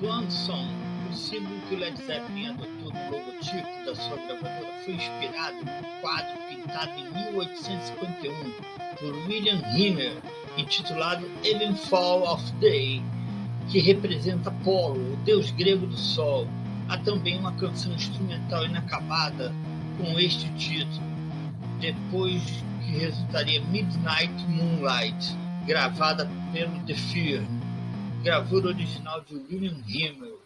Swan Song, o símbolo que o Led Zeppelin adotou no logotipo da sua gravadora, foi inspirado no quadro pintado em 1851 por William Himmer, intitulado Fall of Day, que representa Apolo, o deus grego do sol. Há também uma canção instrumental inacabada com este título, depois que resultaria Midnight Moonlight, gravada pelo The Firm, gravura original de William Himmel.